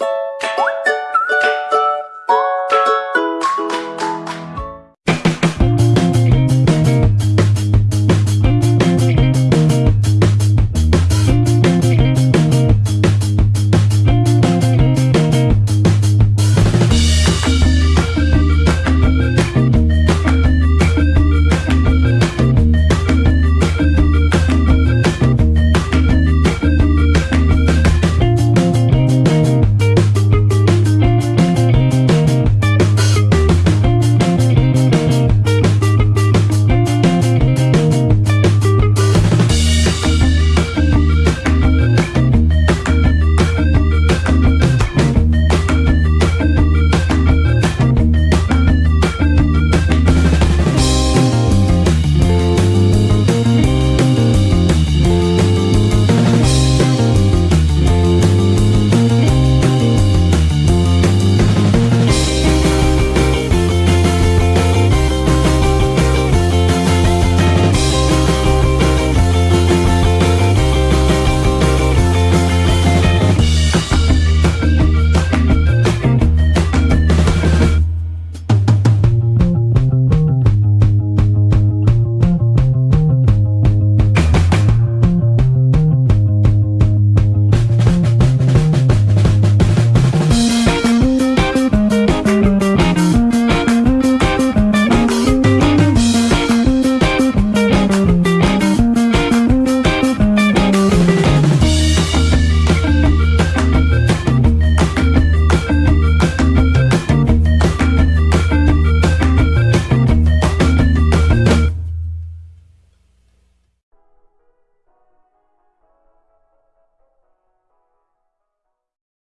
you